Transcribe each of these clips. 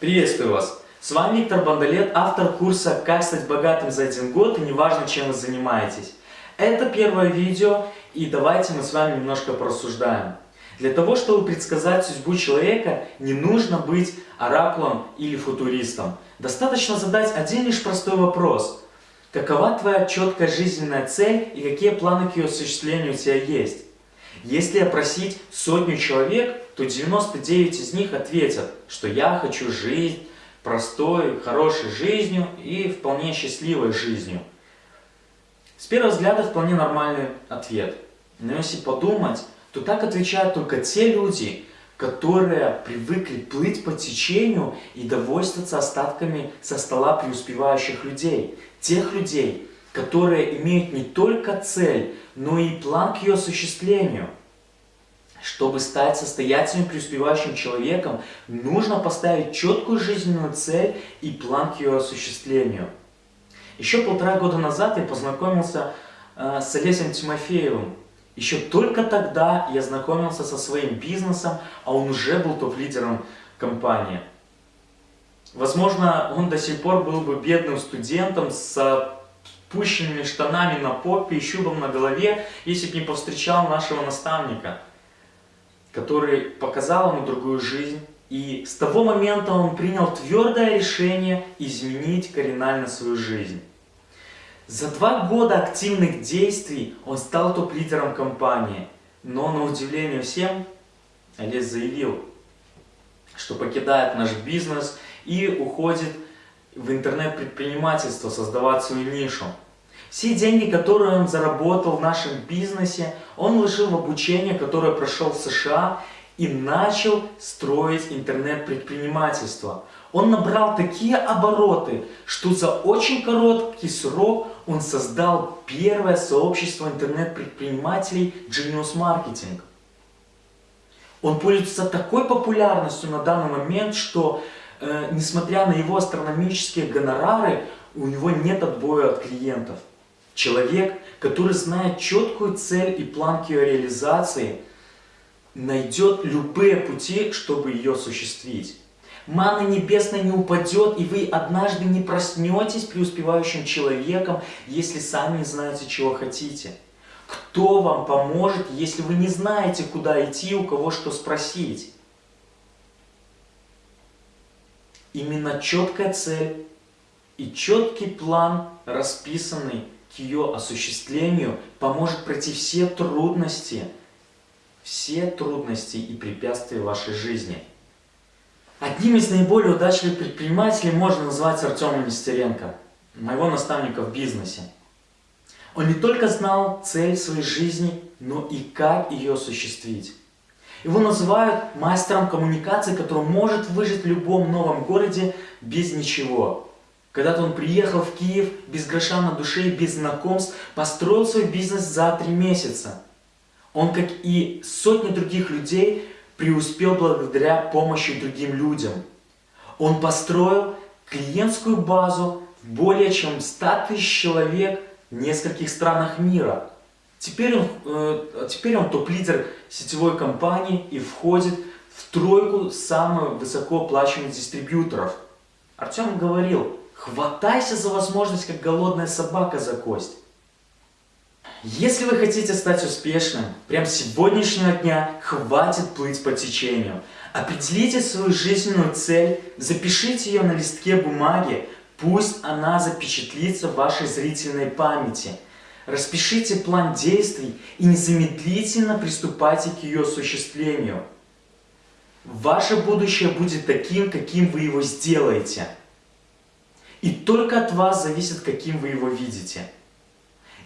Приветствую вас! С вами Виктор Бандалет, автор курса «Как стать богатым за один год» и неважно, чем вы занимаетесь. Это первое видео, и давайте мы с вами немножко порассуждаем. Для того, чтобы предсказать судьбу человека, не нужно быть оракулом или футуристом. Достаточно задать один лишь простой вопрос. Какова твоя четкая жизненная цель и какие планы к ее осуществлению у тебя есть? Если опросить сотню человек, то 99 из них ответят, что я хочу жить простой, хорошей жизнью и вполне счастливой жизнью. С первого взгляда вполне нормальный ответ. Но если подумать, то так отвечают только те люди, которые привыкли плыть по течению и довольствоваться остатками со стола преуспевающих людей. Тех людей, которые имеют не только цель, но и план к ее осуществлению. Чтобы стать состоятельным преуспевающим человеком, нужно поставить четкую жизненную цель и план к ее осуществлению. Еще полтора года назад я познакомился э, с Олесем Тимофеевым. Еще только тогда я знакомился со своим бизнесом, а он уже был топ-лидером компании. Возможно, он до сих пор был бы бедным студентом с пущенными штанами на попе и щубом на голове, если бы не повстречал нашего наставника, который показал ему другую жизнь. И с того момента он принял твердое решение изменить кардинально свою жизнь. За два года активных действий он стал топ-лидером компании. Но на удивление всем, Олес заявил, что покидает наш бизнес и уходит в интернет-предпринимательство, создавать свою нишу. Все деньги, которые он заработал в нашем бизнесе, он вложил в обучение, которое прошел в США и начал строить интернет-предпринимательство. Он набрал такие обороты, что за очень короткий срок он создал первое сообщество интернет-предпринимателей Genius Marketing. Он пользуется такой популярностью на данный момент, что э, несмотря на его астрономические гонорары, у него нет отбоя от клиентов. Человек, который знает четкую цель и план ее реализации, найдет любые пути, чтобы ее осуществить. Мана небесная не упадет, и вы однажды не проснетесь преуспевающим человеком, если сами не знаете, чего хотите. Кто вам поможет, если вы не знаете, куда идти, у кого что спросить? Именно четкая цель и четкий план, расписанный к ее осуществлению, поможет пройти все трудности, все трудности и препятствия вашей жизни. Одним из наиболее удачливых предпринимателей можно назвать Артема Нестеренко, моего наставника в бизнесе. Он не только знал цель своей жизни, но и как ее осуществить. Его называют мастером коммуникации, который может выжить в любом новом городе без ничего. Когда-то он приехал в Киев без гроша на душе и без знакомств, построил свой бизнес за три месяца. Он, как и сотни других людей, преуспел благодаря помощи другим людям. Он построил клиентскую базу более чем 100 тысяч человек в нескольких странах мира. Теперь он, э, теперь он топ-лидер сетевой компании и входит в тройку самых высокооплачиваемых дистрибьюторов. Артем говорил, хватайся за возможность, как голодная собака за кость. Если вы хотите стать успешным, прям с сегодняшнего дня хватит плыть по течению. Определите свою жизненную цель, запишите ее на листке бумаги, пусть она запечатлится в вашей зрительной памяти. Распишите план действий и незамедлительно приступайте к ее осуществлению. Ваше будущее будет таким, каким вы его сделаете. И только от вас зависит, каким вы его видите.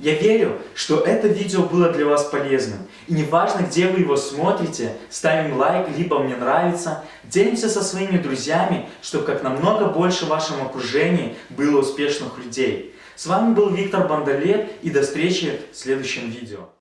Я верю, что это видео было для вас полезным. И неважно, где вы его смотрите, ставим лайк, либо мне нравится, делимся со своими друзьями, чтобы как намного больше в вашем окружении было успешных людей. С вами был Виктор Бандалет и до встречи в следующем видео.